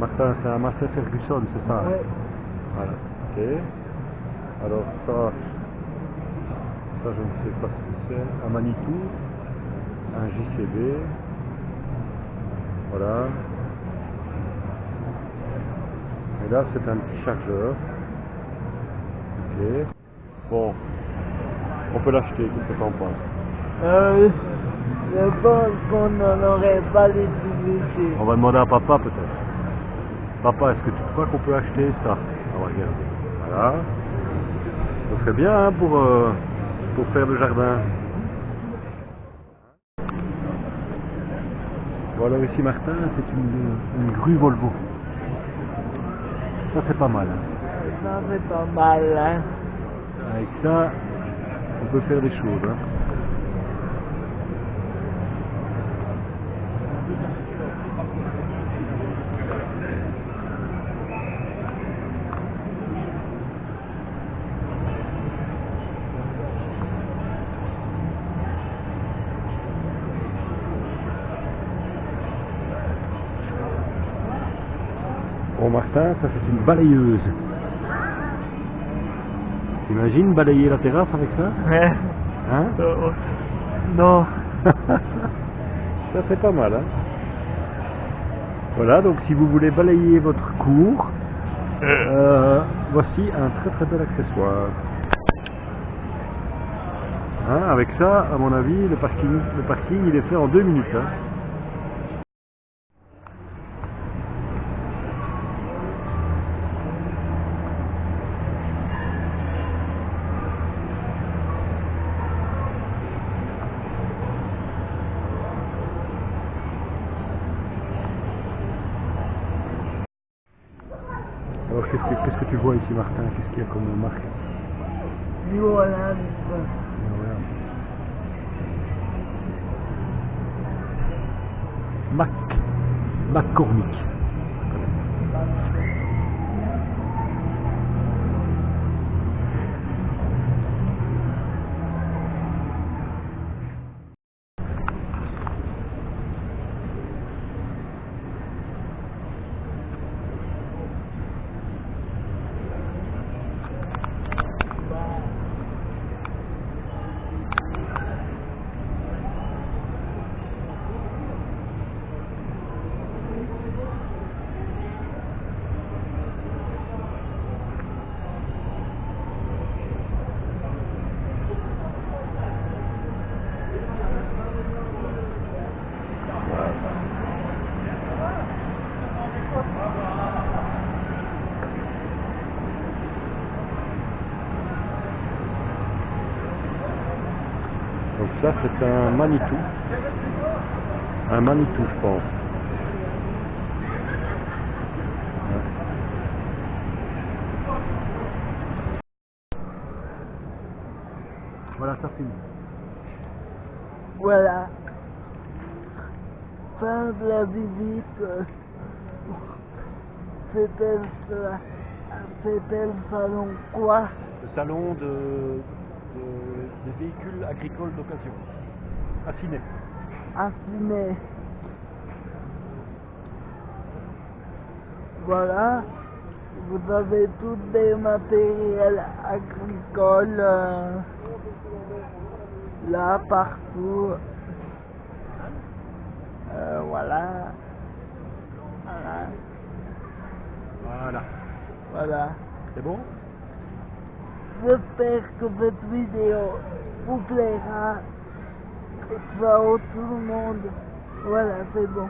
Martin, c'est un Massey Ferguson, c'est ça hein Ouais. Voilà, ok. Alors ça, ça je ne sais pas ce que c'est. Un Manitou, un JCB. Voilà. Et là c'est un petit chargeur. Ok. Bon. On peut l'acheter, qu'est-ce que t'en penses? Euh, je pense qu'on n'en aurait pas l'utilité. On va demander à papa peut-être. Papa, est-ce que tu crois qu'on peut acheter ça On va regarder. Voilà. Ce serait bien hein, pour, euh, pour faire le jardin. Alors ici Martin, c'est une, une grue Volvo. Ça c'est pas mal. hein. Ça fait pas mal, hein. Avec ça, on peut faire des choses. hein. Bon Martin, ça c'est une balayeuse. T'imagines balayer la terrasse avec ça Ouais. Hein Euh, non. Ça c'est pas mal, hein Voilà, donc si vous voulez balayer votre cour, euh, voici un très très bel accessoire. Hein, avec ça, à mon avis, le parking, le parking il est fait en deux minutes. hein. Alors qu'est-ce que, tu vois ici Martin? Qu'est-ce qu'il y a comme marque? Voilà. Mac. McCormick. Donc ça c'est un Manitou. Un Manitou je pense. Voilà, ça finit. Voilà. Fin de la visite. C'était le, le salon quoi? Le salon de, de- des véhicules agricoles d'occasion. Affiné. Affiné. Voilà. Vous avez tous des matériels agricoles euh, là partout. Euh, voilà. Voilà. Voilà. Voilà. C'est bon? J'espère que cette vidéo vous plaira. Vaut tout le monde. Voilà, c'est bon.